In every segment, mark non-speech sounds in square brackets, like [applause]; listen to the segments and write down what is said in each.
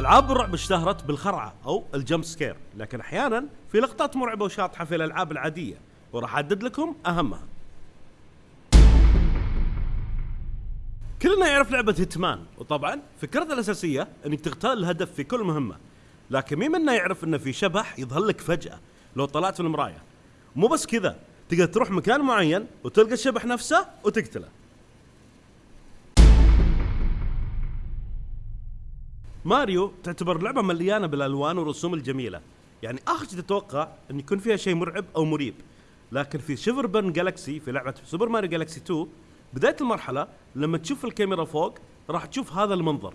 العاب الرعب اشتهرت بالخرعة أو ال jump scare لكن أحيانا في لقطات مرعبة وشاطحة في الألعاب العادية وراح أحدد لكم أهمها. كلنا يعرف لعبة هيتمان وطبعا فكرتها الأساسية أنك تغتال الهدف في كل مهمة. لكن مين منا يعرف أن في شبح يظهر لك فجأة لو طلعت في المراية؟ مو بس كذا تقدر تروح مكان معين وتلقى الشبح نفسه وتقتله. ماريو تعتبر لعبة مليانة بالألوان والرسوم الجميلة. يعني شيء تتوقع أن يكون فيها شيء مرعب أو مريب. لكن في Shiver Burn Galaxy في لعبة Super Mario Galaxy 2 بداية المرحلة لما تشوف الكاميرا فوق راح تشوف هذا المنظر.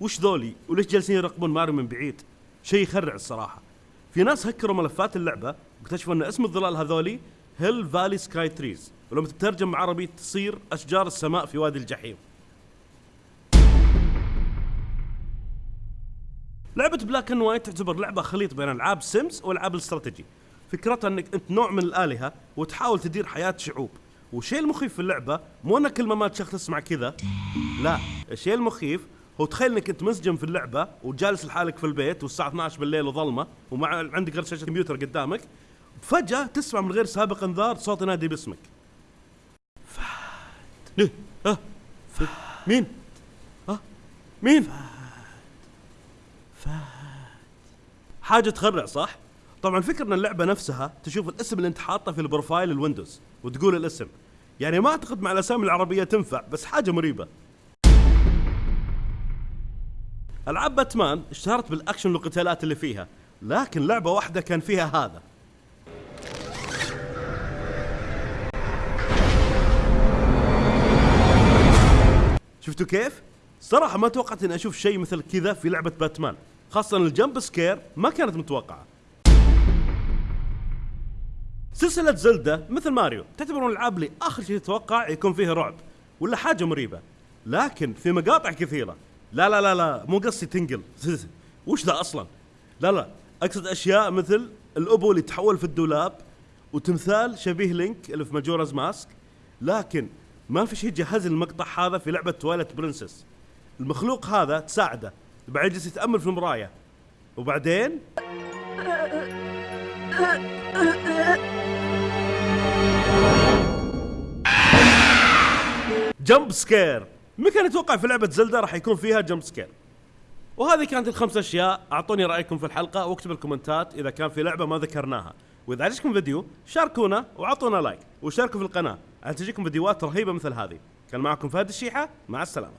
وش ذولي؟ وليش جالسين يراقبون ماريو من بعيد؟ شيء يخرع الصراحة. في ناس هكروا ملفات اللعبة واكتشفوا إن اسم الظلال هذولي Hell Valley Sky Trees ولما تترجم عربي تصير أشجار السماء في وادي الجحيم. لعبة Black and White تعتبر لعبة خليط بين ألعاب Sims والعاب الاستراتيجي فكرتها إنك أنت نوع من الآلهة وتحاول تدير حياة شعوب. والشيء المخيف في اللعبة مو ان كل ما مات شخص تسمع كذا. لا الشيء المخيف هو تخيل إنك أنت مسجل في اللعبة وجالس لحالك في البيت والساعة 12 بالليل وظلمة وما عندك غير شاشة كمبيوتر قدامك. فجأة تسمع من غير سابق انذار صوت ينادي باسمك. فهد. فهد مين؟ مين؟ حاجة تخرع صح؟ طبعا الفكرة إن اللعبة نفسها تشوف الاسم اللي أنت حاطه في ال profile ال Windows وتقول الاسم يعني ما أعتقد مع الأسامي العربية تنفع بس حاجة مريبة ألعاب باتمان اشتهرت بالأكشن والقتالات اللي فيها لكن لعبة واحدة كان فيها هذا شفتوا كيف؟ صراحة ما توقعت إني أشوف شيء مثل كذا في لعبة باتمان خاصة ال jump scare ما كانت متوقعة. سلسلة زلدة مثل ماريو تعتبر من الألعاب اللي آخر شيء تتوقع يكون فيها رعب ولا حاجة مريبة. لكن في مقاطع كثيرة. لا لا لا لا مو قصدي Tingle. [laughs] وش ذا أصلا؟ لا لا أقصد أشياء مثل الأبو اللي تحول في الدولاب وتمثال شبيه لينك اللي في Majora's Mask. لكن ما في شيء جهز المقطع هذا في لعبة Twilight Princess المخلوق هذا تساعده. بعد يجلس يتأمل في المراية. وبعدين؟ jump scare. ما كان يتوقع في لعبة زلدة راح يكون فيها jump scare؟ وهذه كانت الخمس أشياء. أعطوني رأيكم في الحلقة واكتبوا الكومنتات إذا كان في لعبة ما ذكرناها. وإذا عجبكم الفيديو شاركونا وأعطونا لايك وشاركوا في القناة. عشان تجيكم فيديوهات رهيبة مثل هذه؟ كان معكم فهد الشيحة. مع السلامة.